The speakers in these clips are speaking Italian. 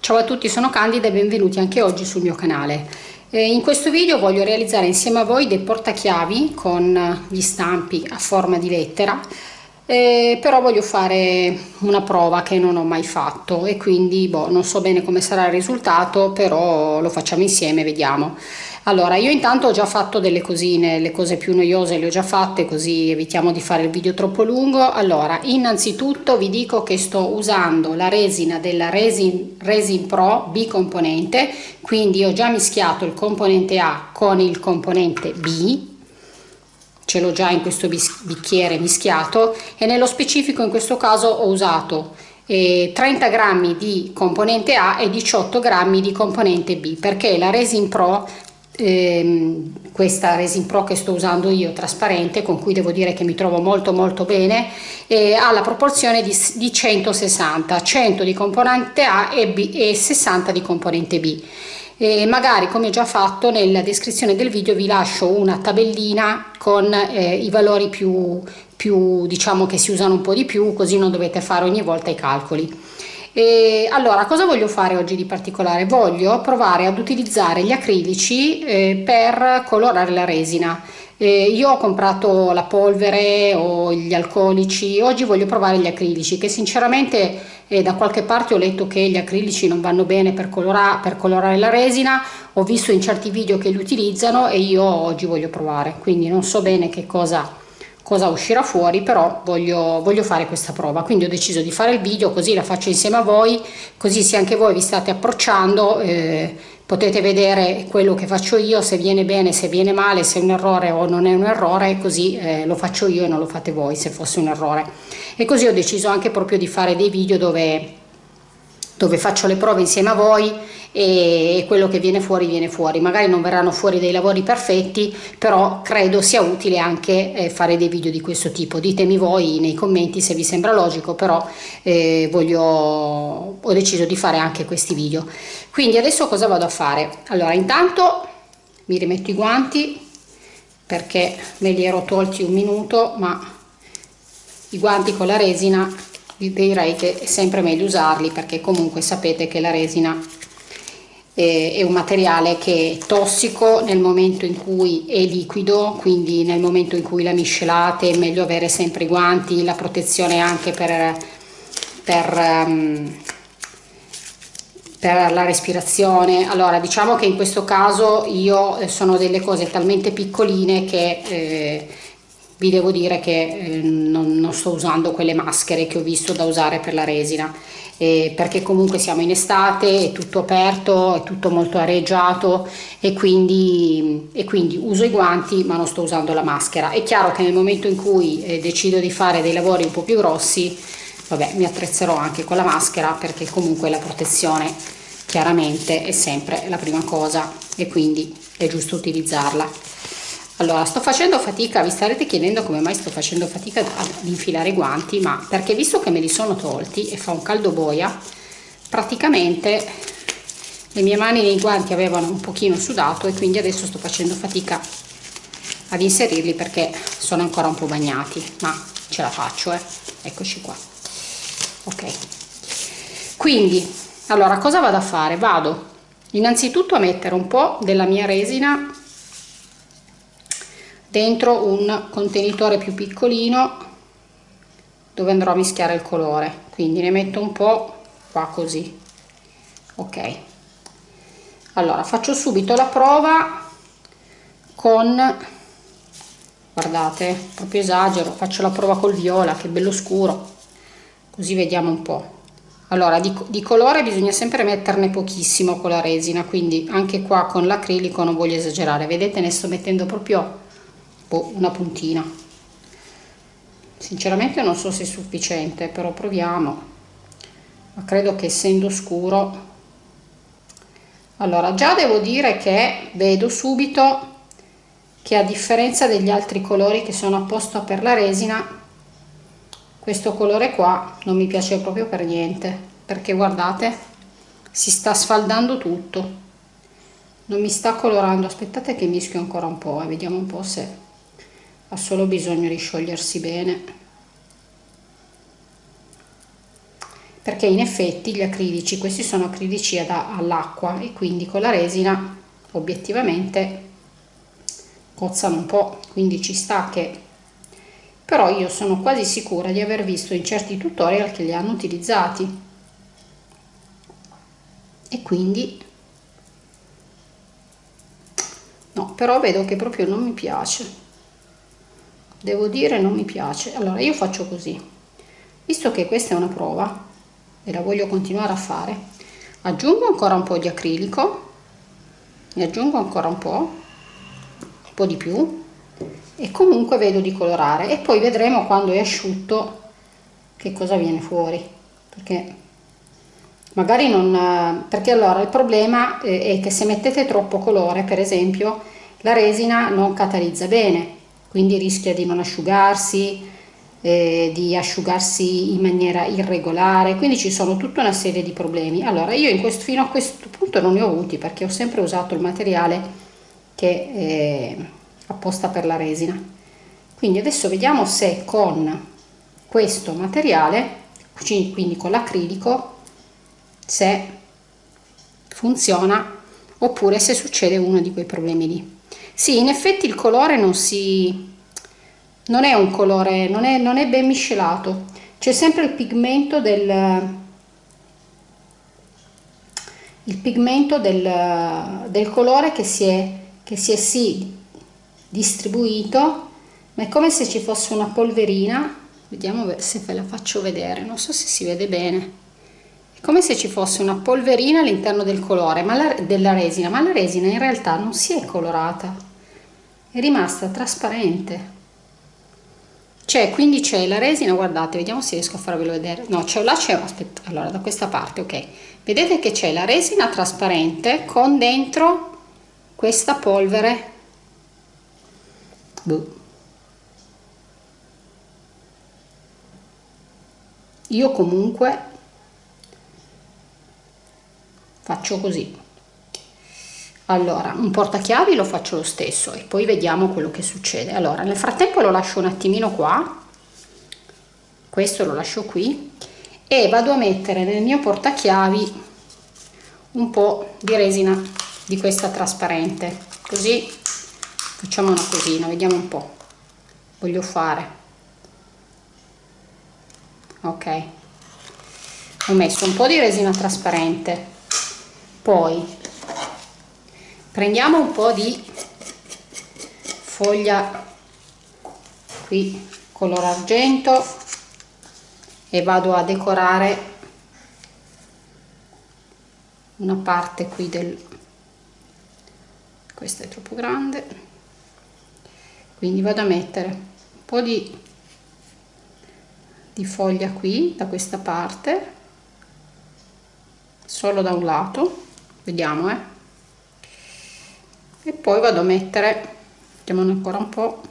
Ciao a tutti, sono Candida e benvenuti anche oggi sul mio canale. Eh, in questo video voglio realizzare insieme a voi dei portachiavi con gli stampi a forma di lettera, eh, però voglio fare una prova che non ho mai fatto e quindi boh, non so bene come sarà il risultato, però lo facciamo insieme, vediamo. Allora, io intanto ho già fatto delle cosine, le cose più noiose le ho già fatte, così evitiamo di fare il video troppo lungo. Allora, innanzitutto vi dico che sto usando la resina della Resin, Resin Pro bicomponente, quindi ho già mischiato il componente A con il componente B, ce l'ho già in questo bicchiere mischiato e nello specifico in questo caso ho usato 30 eh, grammi di componente A e 18 grammi di componente B perché la Resin Pro ehm, questa Resin Pro che sto usando io trasparente con cui devo dire che mi trovo molto molto bene eh, ha la proporzione di, di 160 100 di componente A e, B, e 60 di componente B. E magari come già fatto nella descrizione del video vi lascio una tabellina con eh, i valori più, più diciamo che si usano un po' di più così non dovete fare ogni volta i calcoli e allora, cosa voglio fare oggi di particolare? Voglio provare ad utilizzare gli acrilici eh, per colorare la resina. Eh, io ho comprato la polvere o gli alcolici, oggi voglio provare gli acrilici che sinceramente eh, da qualche parte ho letto che gli acrilici non vanno bene per, colora per colorare la resina, ho visto in certi video che li utilizzano e io oggi voglio provare, quindi non so bene che cosa cosa uscirà fuori però voglio, voglio fare questa prova. Quindi ho deciso di fare il video così la faccio insieme a voi così se anche voi vi state approcciando eh, potete vedere quello che faccio io se viene bene se viene male se è un errore o non è un errore così eh, lo faccio io e non lo fate voi se fosse un errore. E così ho deciso anche proprio di fare dei video dove dove faccio le prove insieme a voi e quello che viene fuori viene fuori. Magari non verranno fuori dei lavori perfetti però credo sia utile anche eh, fare dei video di questo tipo. Ditemi voi nei commenti se vi sembra logico però eh, voglio ho deciso di fare anche questi video. Quindi adesso cosa vado a fare? Allora intanto mi rimetto i guanti perché me li ero tolti un minuto ma i guanti con la resina direi che è sempre meglio usarli perché comunque sapete che la resina è un materiale che è tossico nel momento in cui è liquido quindi nel momento in cui la miscelate è meglio avere sempre i guanti la protezione anche per, per, um, per la respirazione. Allora diciamo che in questo caso io eh, sono delle cose talmente piccoline che eh, vi devo dire che eh, non, non, sto usando quelle maschere che ho visto da usare per la resina eh, perché comunque siamo in estate, è tutto aperto, è tutto molto areggiato e quindi, e quindi uso i guanti ma non sto usando la maschera. È chiaro che nel momento in cui eh, decido di fare dei lavori un po' più grossi, vabbè mi attrezzerò anche con la maschera perché comunque la protezione chiaramente è sempre la prima cosa e quindi è giusto utilizzarla allora sto facendo fatica vi starete chiedendo come mai sto facendo fatica ad infilare i guanti ma perché visto che me li sono tolti e fa un caldo boia praticamente le mie mani nei guanti avevano un pochino sudato e quindi adesso sto facendo fatica ad inserirli perché sono ancora un po' bagnati ma ce la faccio eh. Eccoci qua. Ok. Quindi allora cosa vado a fare? Vado innanzitutto a mettere un po' della mia resina dentro un contenitore più piccolino dove andrò a mischiare il colore. Quindi ne metto un po' qua così. Ok. Allora faccio subito la prova con guardate proprio esagero faccio la prova col viola che bello scuro. Così vediamo un po' allora di, di, colore bisogna sempre metterne pochissimo con la resina quindi anche qua con l'acrilico non voglio esagerare. Vedete ne sto mettendo proprio boh, una puntina. Sinceramente non so se è sufficiente però proviamo. Ma credo che essendo scuro allora già devo dire che vedo subito che a differenza degli altri colori che sono apposta per la resina questo colore qua non mi piace proprio per niente perché guardate si sta sfaldando tutto. Non mi sta colorando aspettate che mischio ancora un po' e eh, vediamo un po' se ha solo bisogno di sciogliersi bene. Perché in effetti gli acrilici questi sono acrilici all'acqua e quindi con la resina obiettivamente cozzano un po' quindi ci sta che però io sono quasi sicura di aver visto in certi tutorial che li hanno utilizzati. E quindi no però vedo che proprio non mi piace devo dire non mi piace. Allora io faccio così. Visto che questa è una prova e la voglio continuare a fare aggiungo ancora un po di acrilico ne aggiungo ancora un po un po di più e comunque vedo di colorare. E poi vedremo quando è asciutto che cosa viene fuori perché magari non perché allora il problema è che se mettete troppo colore per esempio la resina non catalizza bene quindi rischia di non asciugarsi eh, di asciugarsi in maniera irregolare. Quindi ci sono tutta una serie di problemi. Allora io questo, fino a questo punto non ne ho avuti perché ho sempre usato il materiale che è apposta per la resina. Quindi adesso vediamo se con questo materiale quindi con l'acrilico se funziona oppure se succede uno di quei problemi lì sì in effetti il colore non si non è un colore non è, non è ben miscelato. C'è sempre il pigmento del il pigmento del, del colore che si è che si è sì distribuito ma è come se ci fosse una polverina. Vediamo se ve la faccio vedere non so se si vede bene. È come se ci fosse una polverina all'interno del colore ma la, della resina ma la resina in realtà non si è colorata è rimasta trasparente. C'è quindi c'è la resina guardate vediamo se riesco a farvelo vedere. No c'è là c'è aspetta allora da questa parte ok. Vedete che c'è la resina trasparente con dentro questa polvere. Boh. io comunque faccio così allora un portachiavi lo faccio lo stesso e poi vediamo quello che succede. Allora nel frattempo lo lascio un attimino qua. Questo lo lascio qui. E vado a mettere nel mio portachiavi un po di resina di questa trasparente. Così facciamo una cosina vediamo un po. Voglio fare. Ok. Ho messo un po di resina trasparente. Poi prendiamo un po' di foglia qui color argento e vado a decorare una parte qui del questa è troppo grande quindi vado a mettere un po' di, di foglia qui da questa parte solo da un lato vediamo eh e poi vado a mettere mettiamone ancora un po.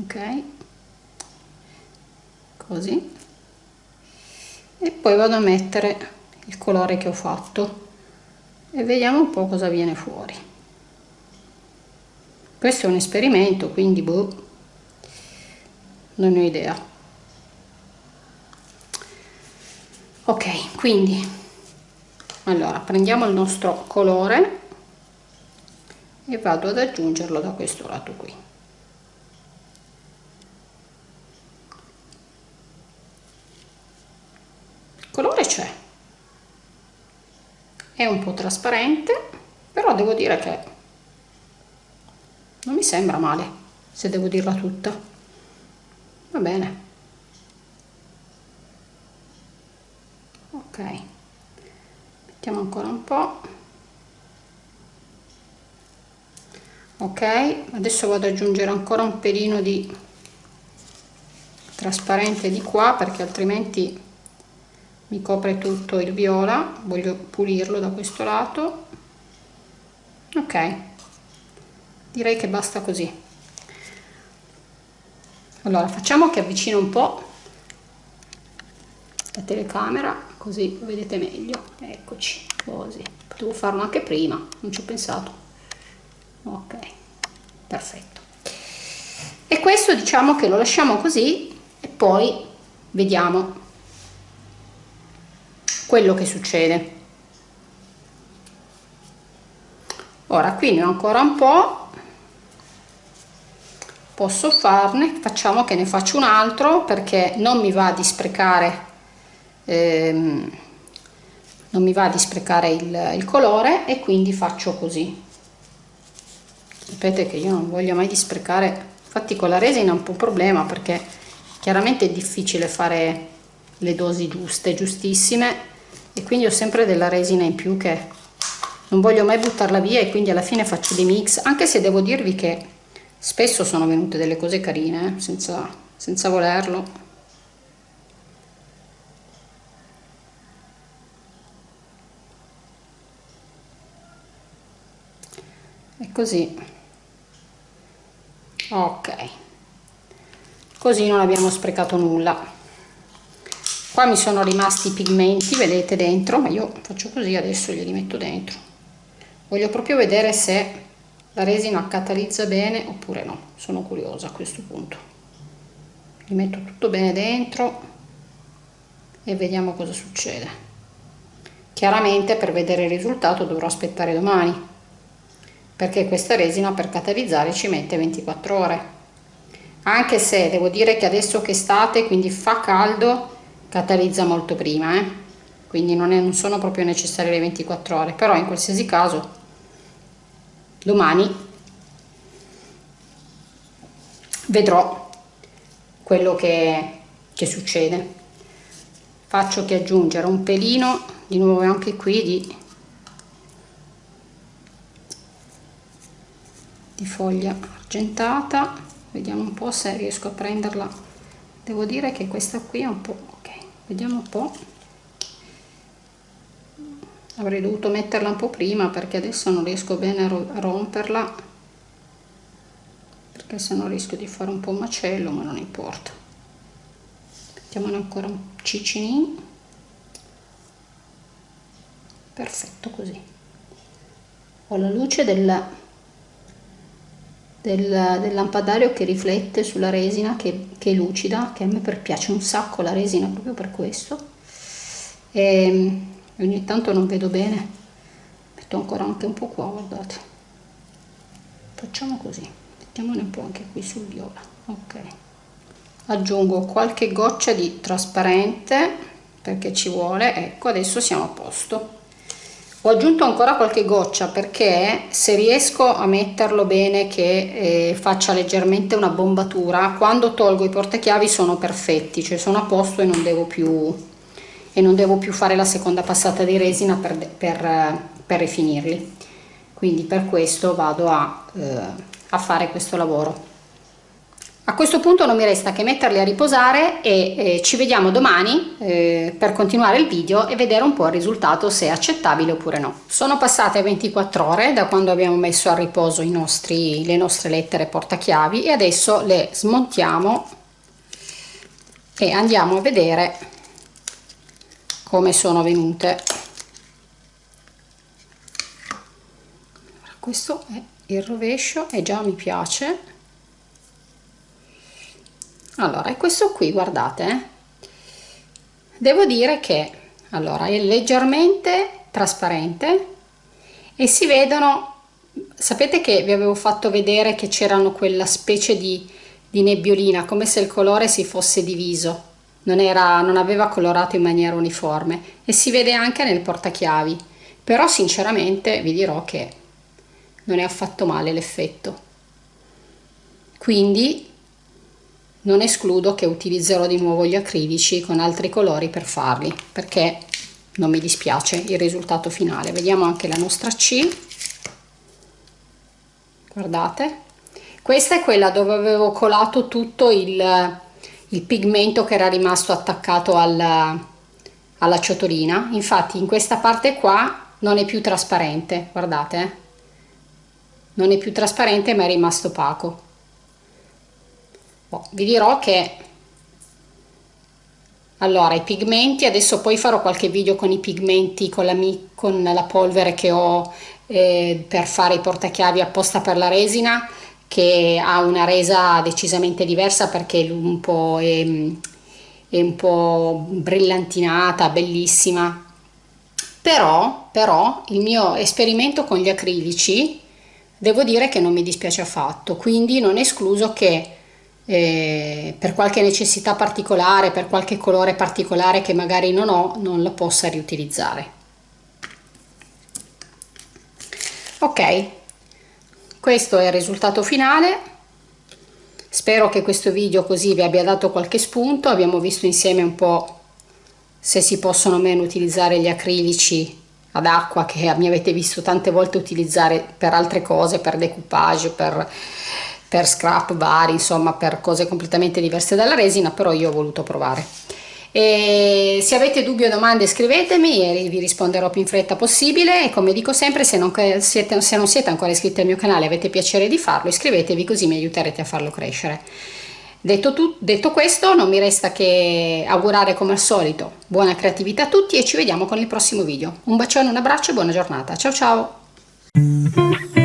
Ok. Così. E poi vado a mettere il colore che ho fatto. E vediamo un po' cosa viene fuori. Questo è un esperimento quindi boh, non ho idea. Ok quindi allora prendiamo il nostro colore e vado ad aggiungerlo da questo lato qui. Il colore c'è. È un po' trasparente però devo dire che non mi sembra male se devo dirla tutta. Va bene. Ok mettiamo ancora un po' ok adesso vado ad aggiungere ancora un pelino di trasparente di qua perché altrimenti mi copre tutto il viola. Voglio pulirlo da questo lato. Ok direi che basta così. Allora facciamo che avvicino un po la telecamera così vedete meglio. Eccoci così potevo farlo anche prima non ci ho pensato. Ok perfetto. E questo diciamo che lo lasciamo così e poi vediamo quello che succede. Ora qui ne ho ancora un po. Posso farne? Facciamo che ne faccio un altro perché non mi va di sprecare ehm, non mi va di sprecare il, il colore e quindi faccio così. Sapete che io non voglio mai di sprecare. Infatti con la resina è un po' un problema perché chiaramente è difficile fare le dosi giuste giustissime e quindi ho sempre della resina in più che non voglio mai buttarla via e quindi alla fine faccio dei mix anche se devo dirvi che spesso sono venute delle cose carine eh, senza, senza volerlo così. Ok. Così non abbiamo sprecato nulla. Qua mi sono rimasti i pigmenti vedete dentro ma io faccio così adesso li metto dentro. Voglio proprio vedere se la resina catalizza bene oppure no. Sono curiosa a questo punto. Li metto tutto bene dentro e vediamo cosa succede. Chiaramente per vedere il risultato dovrò aspettare domani perché questa resina per catalizzare ci mette 24 ore anche se devo dire che adesso che estate quindi fa caldo catalizza molto prima eh? quindi non, è, non sono proprio necessarie le 24 ore però in qualsiasi caso domani vedrò quello che, che succede faccio che aggiungere un pelino di nuovo anche qui di, di foglia argentata. Vediamo un po' se riesco a prenderla. Devo dire che questa qui è un po' ok vediamo un po' avrei dovuto metterla un po' prima perché adesso non riesco bene a romperla perché se no rischio di fare un po' macello ma non importa. Mettiamone ancora un cicinin perfetto così. Ho la luce del, del, del lampadario che riflette sulla resina che, che, è lucida che a me piace un sacco la resina proprio per questo. E ehm, ogni tanto non vedo bene metto ancora anche un po' qua guardate. Facciamo così mettiamone un po' anche qui sul viola ok. Aggiungo qualche goccia di trasparente perché ci vuole. Ecco adesso siamo a posto ho aggiunto ancora qualche goccia perché se riesco a metterlo bene che eh, faccia leggermente una bombatura quando tolgo i portachiavi sono perfetti cioè sono a posto e non devo più non devo più fare la seconda passata di resina per, per, per rifinirli. Quindi per questo vado a, eh, a fare questo lavoro a questo punto non mi resta che metterli a riposare e eh, ci vediamo domani eh, per continuare il video e vedere un po' il risultato se è accettabile oppure no. Sono passate 24 ore da quando abbiamo messo a riposo nostri, le nostre lettere portachiavi e adesso le smontiamo e andiamo a vedere come sono venute questo è il rovescio e già mi piace allora e questo qui guardate eh? devo dire che allora è leggermente trasparente e si vedono sapete che vi avevo fatto vedere che c'erano quella specie di, di nebbiolina come se il colore si fosse diviso non, era, non aveva colorato in maniera uniforme e si vede anche nel portachiavi però sinceramente vi dirò che non è affatto male l'effetto quindi non escludo che utilizzerò di nuovo gli acrilici con altri colori per farli perché non mi dispiace il risultato finale. Vediamo anche la nostra C. Guardate. Questa è quella dove avevo colato tutto il il pigmento che era rimasto attaccato alla, alla ciotolina. Infatti in questa parte qua non è più trasparente. Guardate eh. non è più trasparente ma è rimasto opaco oh, vi dirò che allora i pigmenti adesso poi farò qualche video con i pigmenti con la, con la polvere che ho eh, per fare i portachiavi apposta per la resina che ha una resa decisamente diversa perché un po' è, è un po' brillantinata bellissima. Però però il mio esperimento con gli acrilici devo dire che non mi dispiace affatto quindi non escluso che eh, per qualche necessità particolare, per qualche colore particolare che magari non ho, non lo possa riutilizzare. Ok, questo è il risultato finale. Spero che questo video così vi abbia dato qualche spunto. Abbiamo visto insieme un po' se si possono o meno utilizzare gli acrilici ad acqua che mi avete visto tante volte utilizzare per altre cose, per decoupage, per per scrap vari, insomma per cose completamente diverse dalla resina, però io ho voluto provare. E se avete dubbi o domande scrivetemi e vi risponderò più in fretta possibile e come dico sempre se non siete, se non siete ancora iscritti al mio canale avete piacere di farlo iscrivetevi così mi aiuterete a farlo crescere. Detto, tu, detto questo non mi resta che augurare come al solito buona creatività a tutti e ci vediamo con il prossimo video. Un bacione, un abbraccio e buona giornata. Ciao ciao!